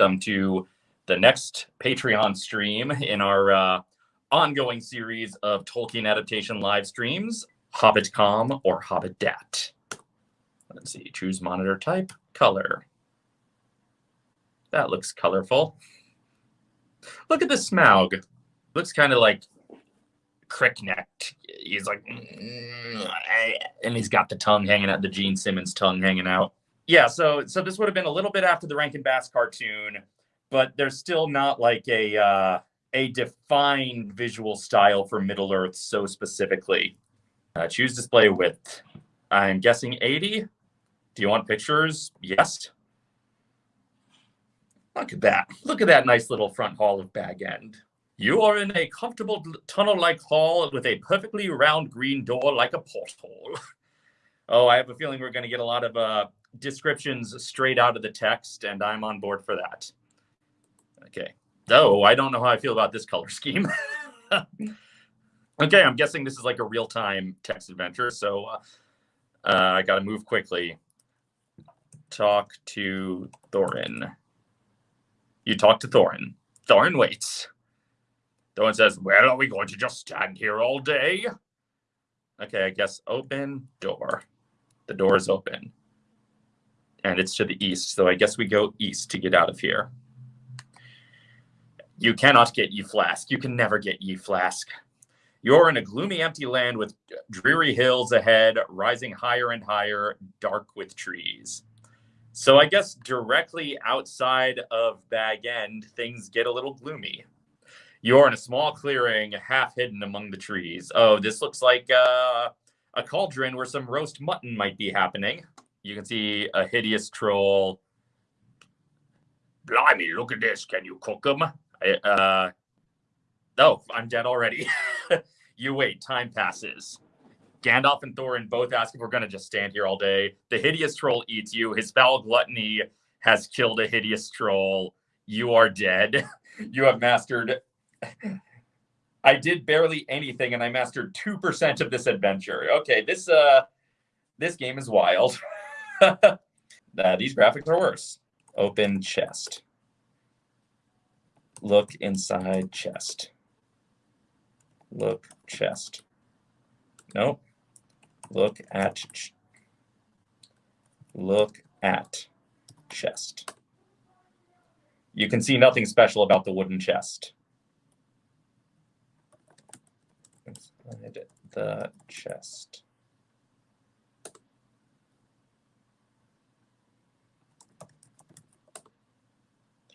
welcome to the next Patreon stream in our uh, ongoing series of Tolkien adaptation live streams, HobbitCom or HobbitDat. Let's see, choose monitor type, color. That looks colorful. Look at the Smaug. Looks kind of like crick-necked. He's like, mm, and he's got the tongue hanging out, the Gene Simmons tongue hanging out. Yeah, so so this would have been a little bit after the Rankin Bass cartoon, but there's still not like a uh, a defined visual style for Middle Earth so specifically. Uh, choose display width. I'm guessing 80. Do you want pictures? Yes. Look at that. Look at that nice little front hall of Bag End. You are in a comfortable tunnel-like hall with a perfectly round green door like a porthole. oh, I have a feeling we're going to get a lot of uh, descriptions straight out of the text, and I'm on board for that. Okay. Though I don't know how I feel about this color scheme. okay, I'm guessing this is like a real-time text adventure, so uh, uh, I got to move quickly. Talk to Thorin. You talk to Thorin. Thorin waits. Thorin says, Well, are we going to just stand here all day? Okay, I guess open door. The door is open. And it's to the east, so I guess we go east to get out of here. You cannot get ye flask. You can never get ye flask. You're in a gloomy, empty land with dreary hills ahead, rising higher and higher, dark with trees. So I guess directly outside of Bag End, things get a little gloomy. You're in a small clearing, half hidden among the trees. Oh, this looks like uh, a cauldron where some roast mutton might be happening. You can see a hideous troll. Blimey, look at this. Can you cook them? I, uh, oh, I'm dead already. you wait, time passes. Gandalf and Thorin both ask if we're going to just stand here all day. The hideous troll eats you. His foul gluttony has killed a hideous troll. You are dead. You have mastered. I did barely anything, and I mastered two percent of this adventure. Okay, this uh, this game is wild. uh, these graphics are worse. Open chest. Look inside chest. Look chest. Nope look at look at chest. You can see nothing special about the wooden chest. Inside the chest.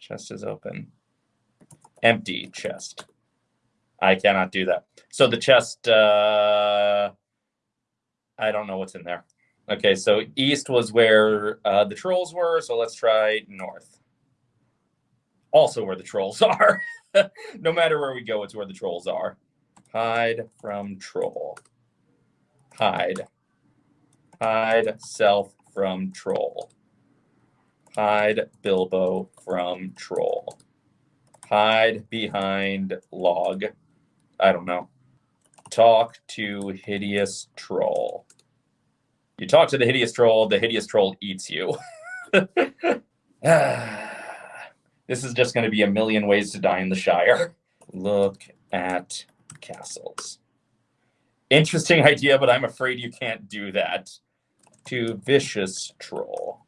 Chest is open. Empty chest. I cannot do that. So the chest, uh, I don't know what's in there. Okay, so east was where uh, the trolls were, so let's try north. Also where the trolls are. no matter where we go, it's where the trolls are. Hide from troll. Hide. Hide self from troll. Hide Bilbo from troll. Hide behind log. I don't know. Talk to hideous troll. You talk to the hideous troll, the hideous troll eats you. this is just going to be a million ways to die in the Shire. Look at castles. Interesting idea, but I'm afraid you can't do that. To vicious troll.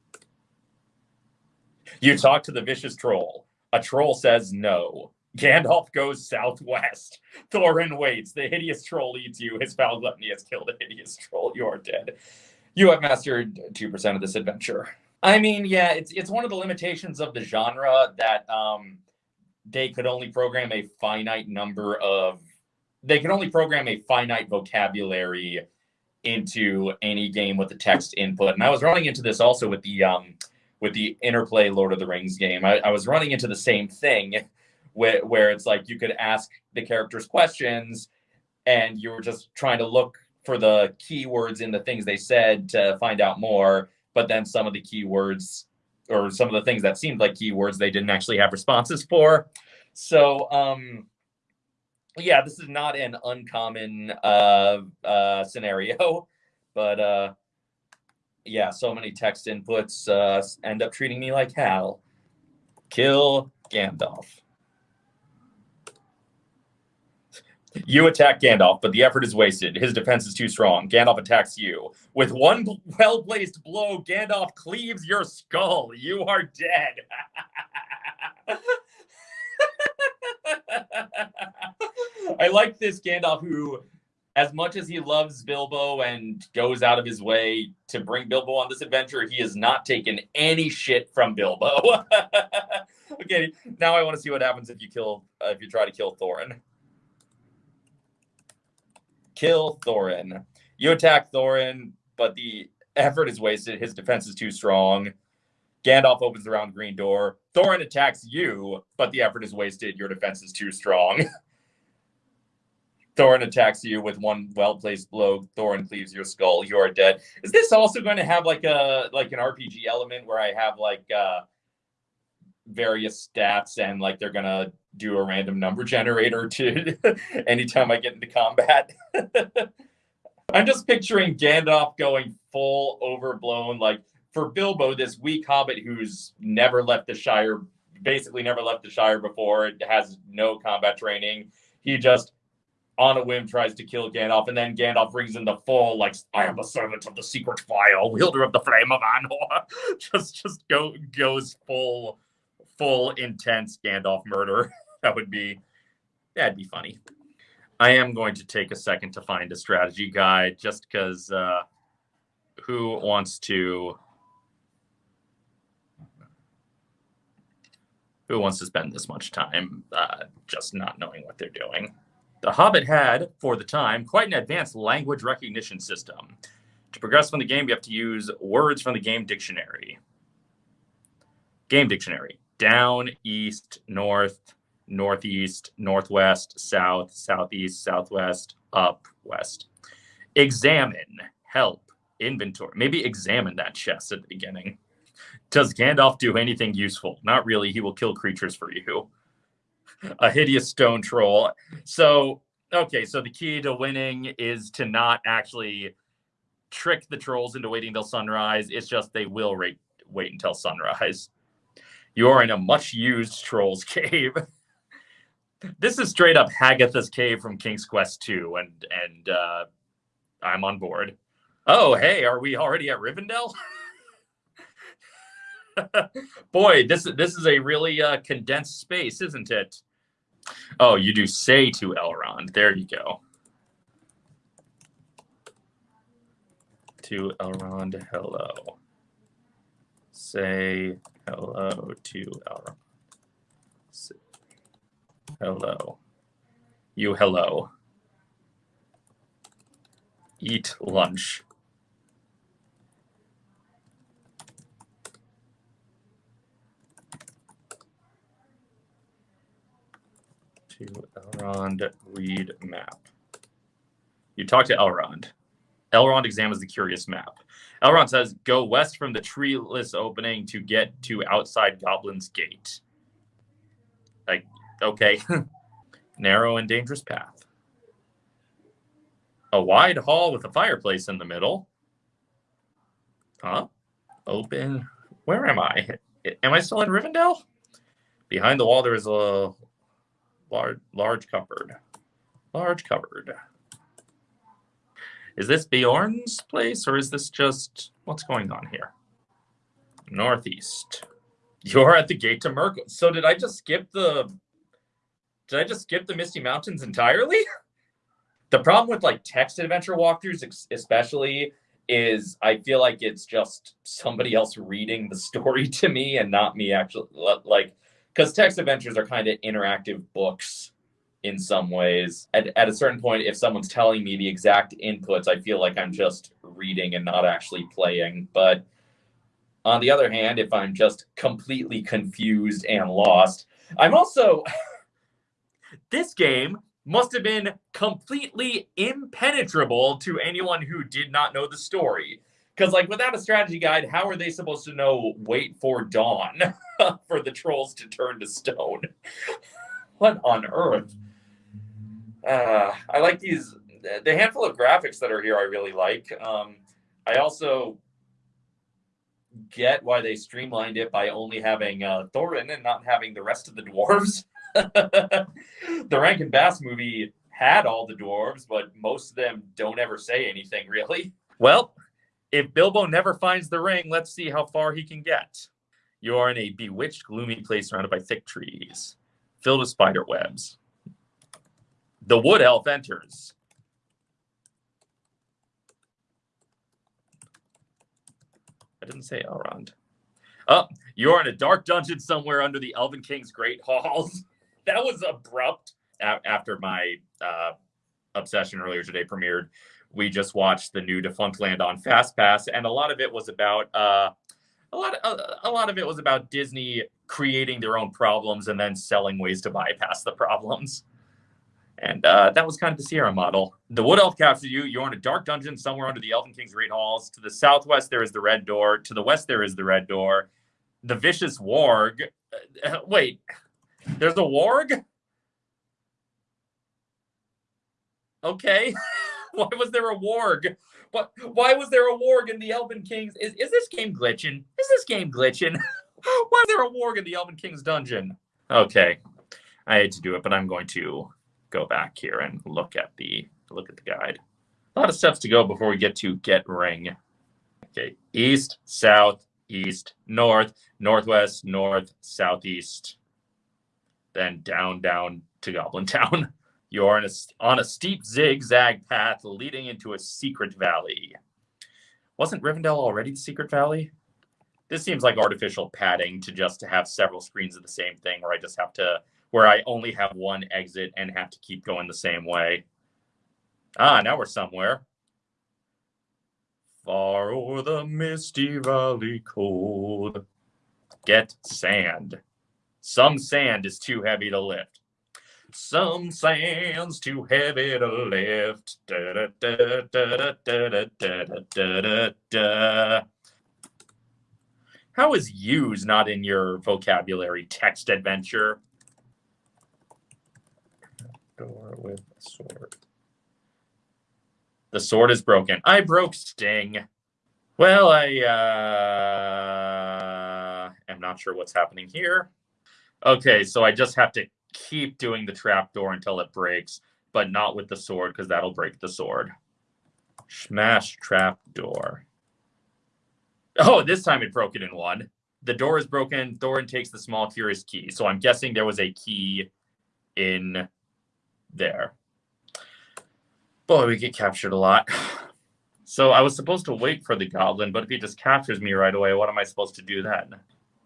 You talk to the vicious troll. A troll says no. Gandalf goes southwest. Thorin waits. The hideous troll eats you. His foul gluttony has killed a hideous troll. You are dead. You have mastered 2% of this adventure. I mean, yeah, it's it's one of the limitations of the genre that um, they could only program a finite number of they could only program a finite vocabulary into any game with the text input. And I was running into this also with the um, with the interplay Lord of the Rings game. I, I was running into the same thing where, where it's like you could ask the characters questions and you were just trying to look for the keywords in the things they said to find out more but then some of the keywords or some of the things that seemed like keywords they didn't actually have responses for so um yeah this is not an uncommon uh uh scenario but uh yeah so many text inputs uh end up treating me like hell Kill Gandalf. You attack Gandalf, but the effort is wasted. His defense is too strong. Gandalf attacks you. With one well placed blow, Gandalf cleaves your skull. You are dead. I like this Gandalf who, as much as he loves Bilbo and goes out of his way to bring Bilbo on this adventure, he has not taken any shit from Bilbo. okay, now I want to see what happens if you kill uh, if you try to kill Thorin. Kill Thorin. You attack Thorin, but the effort is wasted. His defense is too strong. Gandalf opens the round green door. Thorin attacks you, but the effort is wasted. Your defense is too strong. Thorin attacks you with one well-placed blow. Thorin cleaves your skull. You are dead. Is this also going to have like a like an RPG element where I have like uh various stats and like they're gonna do a random number generator to anytime I get into combat? I'm just picturing Gandalf going full overblown, like for Bilbo, this weak hobbit who's never left the Shire, basically never left the Shire before, has no combat training. He just on a whim tries to kill Gandalf, and then Gandalf brings in the full like I am a servant of the secret fire, wielder of the flame of Anor. just just go goes full full intense Gandalf murder. that would be that'd be funny. I am going to take a second to find a strategy guide just because uh, who wants to who wants to spend this much time uh, just not knowing what they're doing? The Hobbit had, for the time, quite an advanced language recognition system. To progress from the game, you have to use words from the game dictionary. Game dictionary down, east, north, northeast, northwest, south, southeast, southwest, up, west. Examine, help, inventory. Maybe examine that chest at the beginning. Does Gandalf do anything useful? Not really. He will kill creatures for you. A hideous stone troll. So, okay, so the key to winning is to not actually trick the trolls into waiting till sunrise. It's just they will wait, wait until sunrise. You're in a much used trolls cave. this is straight up Hagatha's cave from King's Quest 2, and and uh, I'm on board. Oh, hey, are we already at Rivendell? Boy, this is this is a really uh, condensed space, isn't it? Oh, you do say to Elrond. There you go. To Elrond, hello. Say hello to Elrond. Say hello. You hello. Eat lunch. To Elrond read map. You talk to Elrond. Elrond examines the curious map. Elrond says, "Go west from the treeless opening to get to outside Goblin's Gate." Like, okay, narrow and dangerous path. A wide hall with a fireplace in the middle. Huh? Open. Where am I? Am I still in Rivendell? Behind the wall, there is a large large cupboard. Large cupboard. Is this Beorn's place or is this just what's going on here? Northeast. You're at the gate to Mirkwood. So did I just skip the did I just skip the Misty Mountains entirely? the problem with like text adventure walkthroughs especially is I feel like it's just somebody else reading the story to me and not me actually like because text adventures are kind of interactive books in some ways. At, at a certain point, if someone's telling me the exact inputs, I feel like I'm just reading and not actually playing. But on the other hand, if I'm just completely confused and lost, I'm also. this game must have been completely impenetrable to anyone who did not know the story. Because, like, without a strategy guide, how are they supposed to know wait for dawn for the trolls to turn to stone? what on earth? Uh, I like these, the handful of graphics that are here, I really like. Um, I also get why they streamlined it by only having uh, Thorin and not having the rest of the dwarves. the Rankin Bass movie had all the dwarves, but most of them don't ever say anything really. Well, if Bilbo never finds the ring, let's see how far he can get. You are in a bewitched, gloomy place surrounded by thick trees, filled with spider webs. The wood elf enters. I didn't say Elrond. Oh, you're in a dark dungeon somewhere under the Elven King's great halls. that was abrupt. After my uh, obsession earlier today premiered, we just watched the new Defunctland on FastPass, and a lot of it was about uh, a lot of a, a lot of it was about Disney creating their own problems and then selling ways to bypass the problems. And uh, that was kind of the Sierra model. The Wood Elf captures you. You're in a dark dungeon somewhere under the Elven King's Great Halls. To the southwest, there is the Red Door. To the west, there is the Red Door. The Vicious Warg. Uh, wait, there's a Warg? Okay. why was there a Warg? What? Why was there a Warg in the Elven Kings? Is, is this game glitching? Is this game glitching? why is there a Warg in the Elven King's dungeon? Okay. I hate to do it, but I'm going to go back here and look at the look at the guide. A lot of steps to go before we get to get ring. Okay, east, south, east, north, northwest, north, southeast, then down, down to Goblin Town. You're on a, on a steep zigzag path leading into a secret valley. Wasn't Rivendell already the secret valley? This seems like artificial padding to just to have several screens of the same thing where I just have to where I only have one exit and have to keep going the same way. Ah, now we're somewhere. Far o'er the misty valley cold. Get sand. Some sand is too heavy to lift. Some sand's too heavy to lift. Da, da, da, How is use not in your vocabulary text adventure? door with a sword. The sword is broken. I broke Sting. Well, I uh, am not sure what's happening here. Okay, so I just have to keep doing the trap door until it breaks, but not with the sword because that'll break the sword. Smash trap door. Oh, this time it broke it in one. The door is broken. Thorin takes the small curious key. So I'm guessing there was a key in there. Boy, we get captured a lot. So I was supposed to wait for the goblin, but if he just captures me right away, what am I supposed to do then?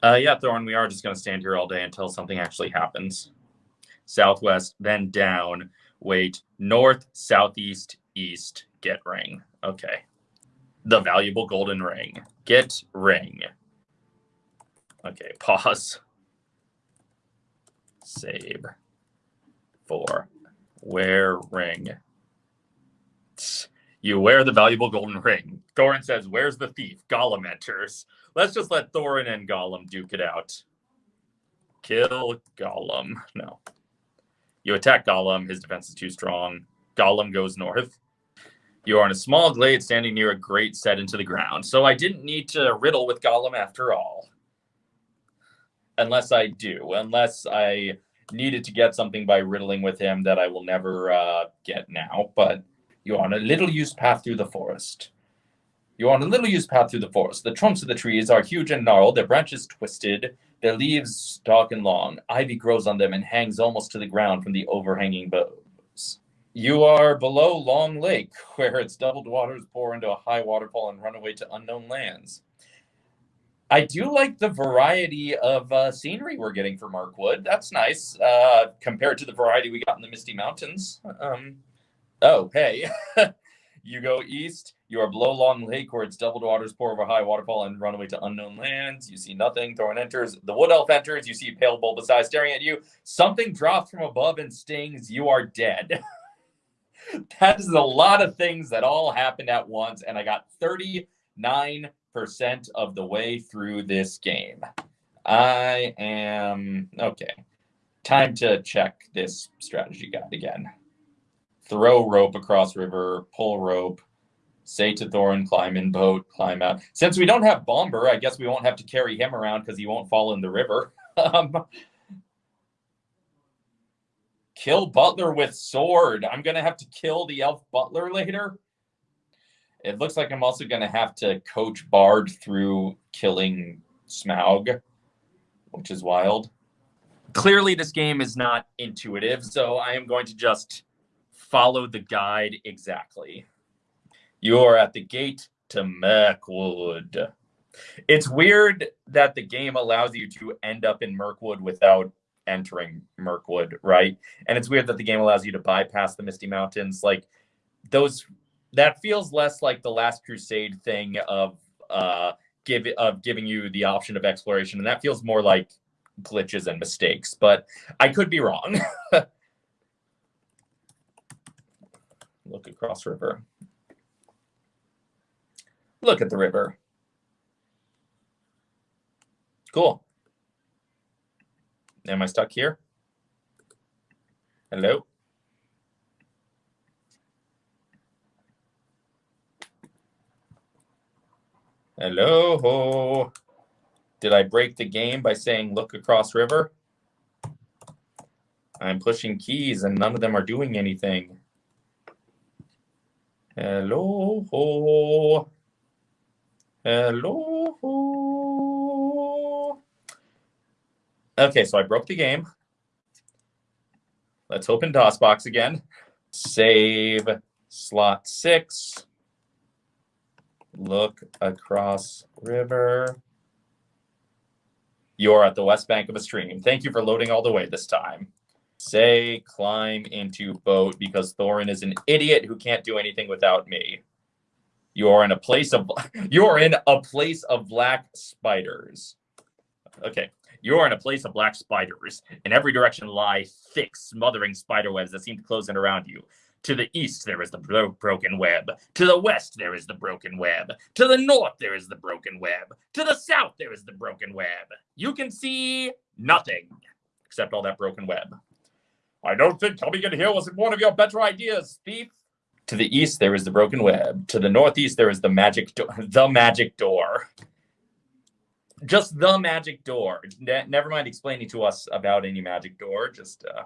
Uh, yeah, Thorin, we are just going to stand here all day until something actually happens. Southwest, then down, wait, north, southeast, east, get ring. Okay. The valuable golden ring. Get ring. Okay, pause. Save. Four. Wear ring. You wear the valuable golden ring. Thorin says, Where's the thief? Gollum enters. Let's just let Thorin and Gollum duke it out. Kill Gollum. No. You attack Gollum. His defense is too strong. Gollum goes north. You are in a small glade standing near a grate set into the ground. So I didn't need to riddle with Gollum after all. Unless I do. Unless I needed to get something by riddling with him that I will never uh, get now. But you're on a little used path through the forest. You're on a little used path through the forest. The trunks of the trees are huge and gnarled, their branches twisted, their leaves dark and long. Ivy grows on them and hangs almost to the ground from the overhanging boughs. You are below Long Lake, where its doubled waters pour into a high waterfall and run away to unknown lands. I do like the variety of uh, scenery we're getting for Mirkwood. That's nice uh, compared to the variety we got in the Misty Mountains. Um, oh, hey. you go east, you are below Long Lake, where its doubled waters pour over high waterfall and run away to unknown lands. You see nothing. Thorin enters. The Wood Elf enters. You see pale bulbous eyes staring at you. Something drops from above and stings. You are dead. that is a lot of things that all happened at once, and I got 39 percent of the way through this game. I am okay. Time to check this strategy guide again. Throw rope across river, pull rope, Say to Thorin, climb in boat, climb out. Since we don't have Bombur, I guess we won't have to carry him around because he won't fall in the river. um, kill Butler with sword. I'm going to have to kill the elf Butler later. It looks like I'm also going to have to coach Bard through killing Smaug, which is wild. Clearly, this game is not intuitive, so I am going to just follow the guide exactly. You're at the gate to Mirkwood. It's weird that the game allows you to end up in Mirkwood without entering Mirkwood, right? And it's weird that the game allows you to bypass the Misty Mountains. Like those, that feels less like the Last Crusade thing of uh, give of giving you the option of exploration, and that feels more like glitches and mistakes. But I could be wrong. Look across river. Look at the river. Cool. Am I stuck here? Hello? Hello? Did I break the game by saying look across river? I'm pushing keys and none of them are doing anything. Hello? Hello? Okay, so I broke the game. Let's open DOSBox again. Save slot six. Look across river. You're at the west bank of a stream. Thank you for loading all the way this time. Say climb into boat because Thorin is an idiot who can't do anything without me. You are in a place of you are in a place of black spiders. Okay. You are in a place of black spiders. In every direction lie thick, smothering spider webs that seem to close in around you. To the east, there is the bro broken web. To the west, there is the broken web. To the north, there is the broken web. To the south, there is the broken web. You can see nothing except all that broken web. I don't think coming in here was one of your better ideas, thief. To the east, there is the broken web. To the northeast, there is the magic door. The magic door. Just the magic door. Ne never mind explaining to us about any magic door. Just uh,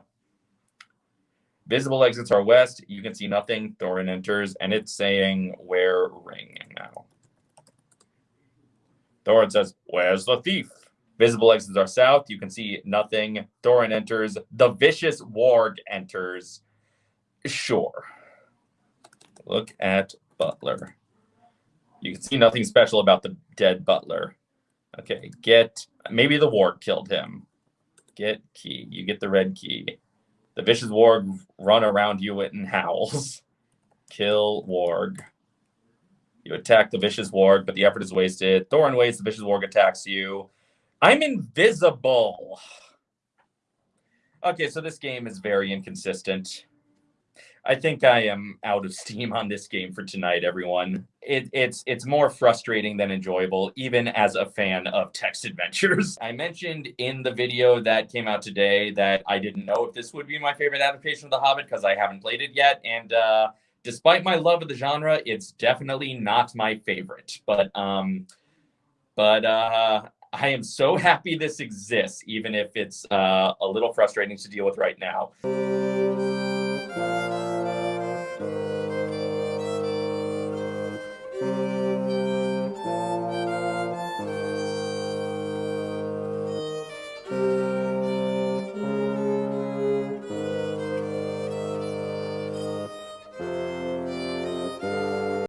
visible exits are west. You can see nothing. Thorin enters, and it's saying where ring now. Thorin says, "Where's the thief?" Visible exits are south. You can see nothing. Thorin enters. The vicious warg enters. Sure. Look at Butler. You can see nothing special about the dead Butler. Okay, get maybe the warg killed him. Get key. You get the red key. The vicious warg run around you and howls. Kill warg. You attack the vicious warg, but the effort is wasted. Thorin waits. The vicious warg attacks you. I'm invisible. Okay, so this game is very inconsistent. I think I am out of steam on this game for tonight, everyone. It, it's it's more frustrating than enjoyable, even as a fan of text adventures. I mentioned in the video that came out today that I didn't know if this would be my favorite adaptation of The Hobbit because I haven't played it yet, and uh, despite my love of the genre, it's definitely not my favorite. But um, but uh, I am so happy this exists, even if it's uh, a little frustrating to deal with right now.